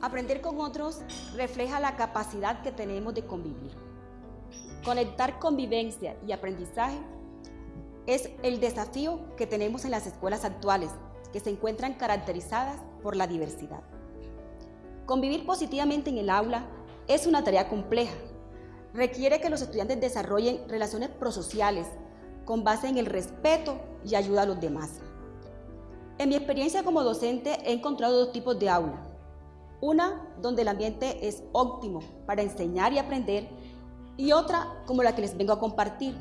Aprender con otros refleja la capacidad que tenemos de convivir. Conectar convivencia y aprendizaje es el desafío que tenemos en las escuelas actuales, que se encuentran caracterizadas por la diversidad. Convivir positivamente en el aula es una tarea compleja. Requiere que los estudiantes desarrollen relaciones prosociales con base en el respeto y ayuda a los demás. En mi experiencia como docente he encontrado dos tipos de aula. Una donde el ambiente es óptimo para enseñar y aprender y otra como la que les vengo a compartir,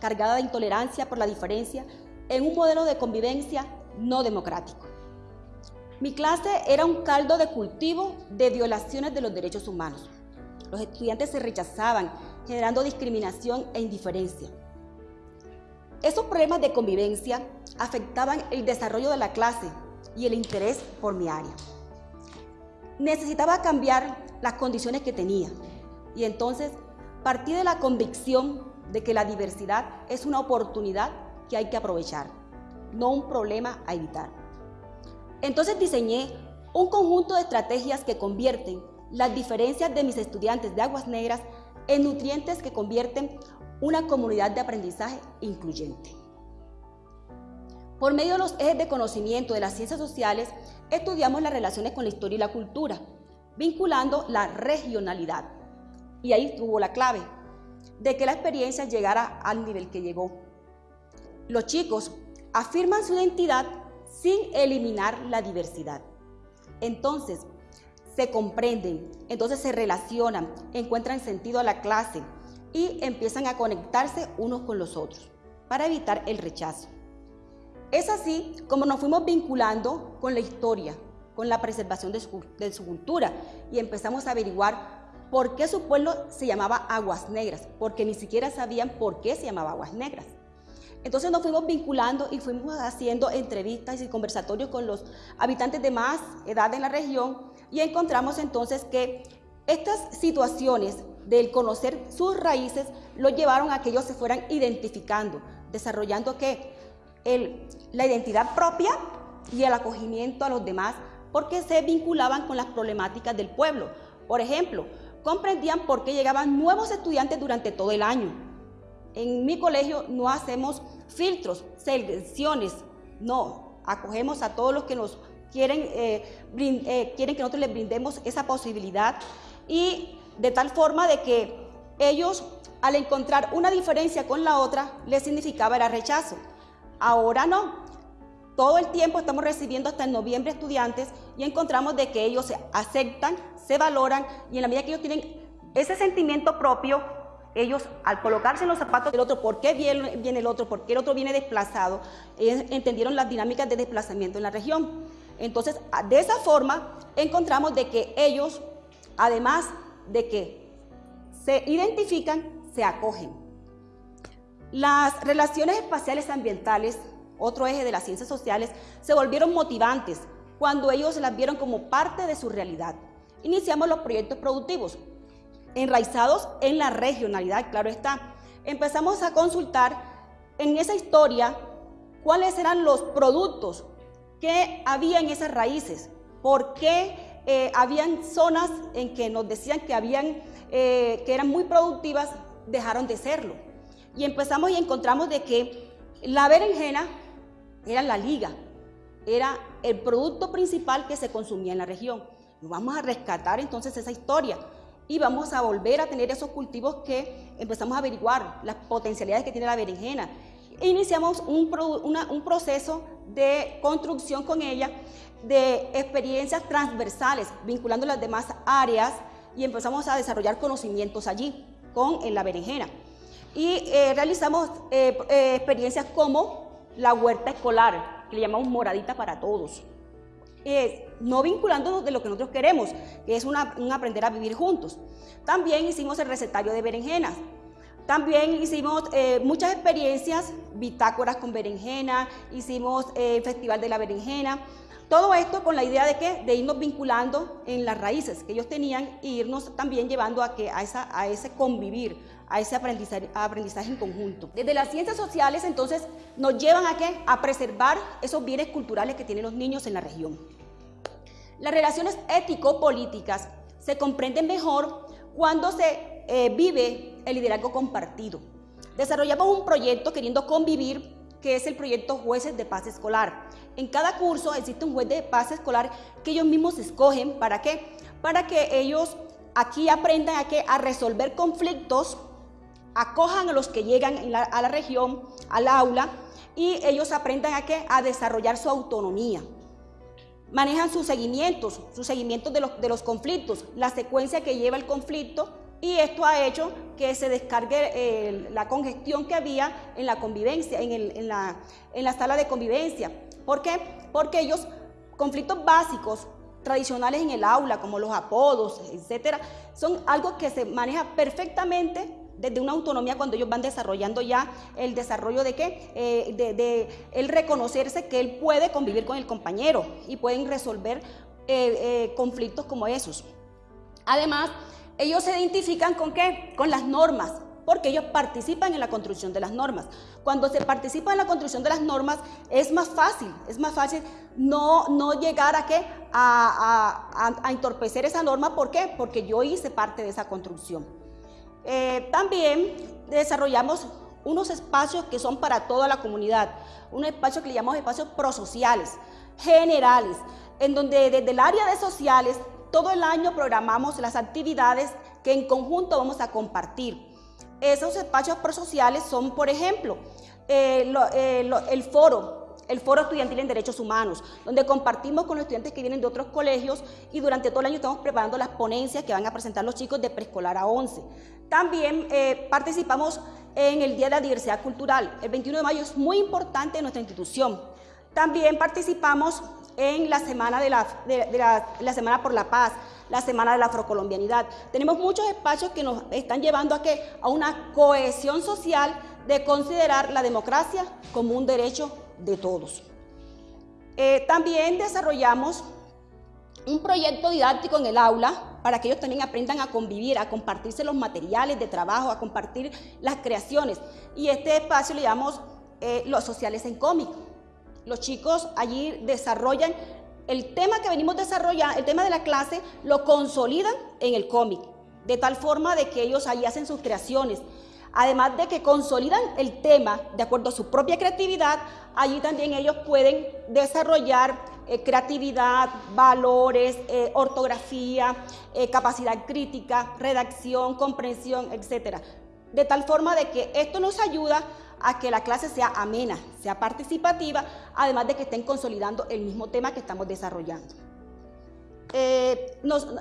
cargada de intolerancia por la diferencia en un modelo de convivencia no democrático. Mi clase era un caldo de cultivo de violaciones de los derechos humanos. Los estudiantes se rechazaban, generando discriminación e indiferencia. Esos problemas de convivencia afectaban el desarrollo de la clase y el interés por mi área. Necesitaba cambiar las condiciones que tenía y entonces partí de la convicción de que la diversidad es una oportunidad que hay que aprovechar, no un problema a evitar. Entonces diseñé un conjunto de estrategias que convierten las diferencias de mis estudiantes de Aguas Negras en nutrientes que convierten una comunidad de aprendizaje incluyente. Por medio de los ejes de conocimiento de las ciencias sociales, estudiamos las relaciones con la historia y la cultura, vinculando la regionalidad. Y ahí estuvo la clave, de que la experiencia llegara al nivel que llegó. Los chicos afirman su identidad sin eliminar la diversidad. Entonces, se comprenden, entonces se relacionan, encuentran sentido a la clase y empiezan a conectarse unos con los otros para evitar el rechazo. Es así como nos fuimos vinculando con la historia, con la preservación de su, cultura y empezamos a averiguar por qué su pueblo se llamaba Aguas Negras, porque ni siquiera sabían por qué se llamaba Aguas Negras. Entonces nos fuimos vinculando y fuimos haciendo entrevistas y conversatorios con los habitantes de más edad en la región y encontramos entonces que estas situaciones del conocer sus raíces lo llevaron a que ellos se fueran identificando, desarrollando que la identidad propia y el acogimiento a los demás porque se vinculaban con las problemáticas del pueblo. Por ejemplo, comprendían por qué llegaban nuevos estudiantes durante todo el año, en mi colegio no hacemos filtros, selecciones, no, acogemos a todos los que nos quieren, eh, eh, quieren que nosotros les brindemos esa posibilidad y de tal forma de que ellos al encontrar una diferencia con la otra les significaba el rechazo. Ahora no, todo el tiempo estamos recibiendo hasta en noviembre estudiantes y encontramos de que ellos se aceptan, se valoran y en la medida que ellos tienen ese sentimiento propio, ellos al colocarse en los zapatos del otro, por qué viene, el otro, por qué el otro viene desplazado, entendieron las dinámicas de desplazamiento en la región. Entonces, de esa forma, encontramos de que ellos, además de que se identifican, se acogen. Las relaciones espaciales ambientales, otro eje de las ciencias sociales, se volvieron motivantes cuando ellos las vieron como parte de su realidad. Iniciamos los proyectos productivos, enraizados en la regionalidad, claro está. Empezamos a consultar en esa historia cuáles eran los productos que había en esas raíces, por qué eh, habían zonas en que nos decían que, habían, eh, que eran muy productivas, dejaron de serlo. Y empezamos y encontramos de que la berenjena era la liga, era el producto principal que se consumía en la región. Vamos a rescatar entonces esa historia y vamos a volver a tener esos cultivos que empezamos a averiguar, las potencialidades que tiene la berenjena. Iniciamos un, proceso de construcción con ella de experiencias transversales, vinculando las demás áreas y empezamos a desarrollar conocimientos allí con la berenjena. Y eh, realizamos eh, eh, experiencias como la huerta escolar, que le llamamos moradita para todos. No vinculándonos de lo que nosotros queremos, que es un aprender a vivir juntos. También hicimos el recetario de berenjenas. También hicimos muchas experiencias, bitácoras con berenjena, hicimos el Festival de la Berenjena. Todo esto con la idea de que de irnos vinculando en las raíces que ellos tenían e irnos también llevando a, que, a, esa, a ese convivir, a ese aprendizaje, aprendizaje en conjunto. Desde las ciencias sociales, entonces, nos llevan a, qué? a preservar esos bienes culturales que tienen los niños en la región. Las relaciones ético-políticas se comprenden mejor cuando se eh, vive el liderazgo compartido. Desarrollamos un proyecto queriendo convivir que es el proyecto Jueces de Paz Escolar. En cada curso existe un juez de paz escolar que ellos mismos escogen. ¿Para qué? Para que ellos aquí aprendan a, a resolver conflictos, acojan a los que llegan a la región, al aula, y ellos aprendan a, qué? a desarrollar su autonomía. Manejan sus seguimientos, sus seguimientos de los, de los conflictos, la secuencia que lleva el conflicto y esto ha hecho que se descargue eh, la congestión que había en la convivencia, en, la, en la sala de convivencia. ¿Por qué? Porque ellos, conflictos básicos, tradicionales en el aula, como los apodos, etcétera, son algo que se maneja perfectamente desde una autonomía cuando ellos van desarrollando ya el desarrollo de qué, eh, de, el reconocerse que él puede convivir con el compañero y pueden resolver eh, conflictos como esos. Además, ellos se identifican con qué? Con las normas, porque ellos participan en la construcción de las normas. Cuando se participa en la construcción de las normas es más fácil, es más fácil no, no llegar a qué? A, a, entorpecer esa norma, ¿por qué? Porque yo hice parte de esa construcción. Eh, también desarrollamos unos espacios que son para toda la comunidad, un espacio que le llamamos espacios prosociales, generales, en donde desde el área de sociales todo el año programamos las actividades que en conjunto vamos a compartir. Esos espacios prosociales son, por ejemplo, eh, eh, el foro, el Foro Estudiantil en Derechos Humanos, donde compartimos con los estudiantes que vienen de otros colegios y durante todo el año estamos preparando las ponencias que van a presentar los chicos de preescolar a 11. También eh, participamos en el Día de la Diversidad Cultural. El 21 de mayo es muy importante en nuestra institución. También participamos en la Semana, de la, la, Semana por la Paz, la Semana de la Afrocolombianidad. Tenemos muchos espacios que nos están llevando a, ¿qué? a una cohesión social de considerar la democracia como un derecho de todos. Eh, también desarrollamos un proyecto didáctico en el aula para que ellos también aprendan a convivir, a compartirse los materiales de trabajo, a compartir las creaciones. Y este espacio le llamamos eh, Los Sociales en Cómic. Los chicos allí desarrollan el tema que venimos desarrollando, el tema de la clase, lo consolidan en el cómic, de tal forma de que ellos allí hacen sus creaciones. Además de que consolidan el tema de acuerdo a su propia creatividad, allí también ellos pueden desarrollar eh, creatividad, valores, eh, ortografía, eh, capacidad crítica, redacción, comprensión, etc. De tal forma de que esto nos ayuda a que la clase sea amena, sea participativa, además de que estén consolidando el mismo tema que estamos desarrollando. Eh,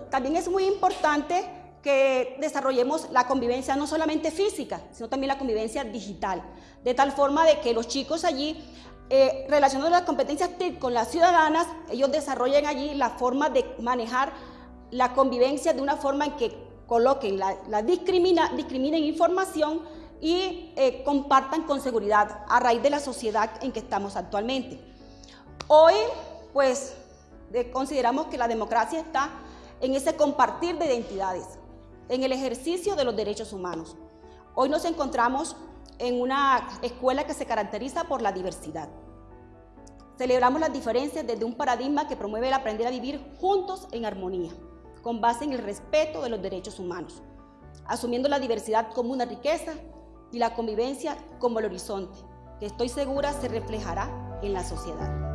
también es muy importante que desarrollemos la convivencia no solamente física, sino también la convivencia digital, de tal forma de que los chicos allí, eh, relacionando las competencias TIC con las ciudadanas, ellos desarrollen allí la forma de manejar la convivencia de una forma en que coloquen la, la discrimina, discriminen información y eh, compartan con seguridad a raíz de la sociedad en que estamos actualmente. Hoy, pues, consideramos que la democracia está en ese compartir de identidades, en el ejercicio de los derechos humanos. Hoy nos encontramos en una escuela que se caracteriza por la diversidad. Celebramos las diferencias desde un paradigma que promueve el aprender a vivir juntos en armonía, con base en el respeto de los derechos humanos, asumiendo la diversidad como una riqueza y la convivencia como el horizonte, que estoy segura se reflejará en la sociedad.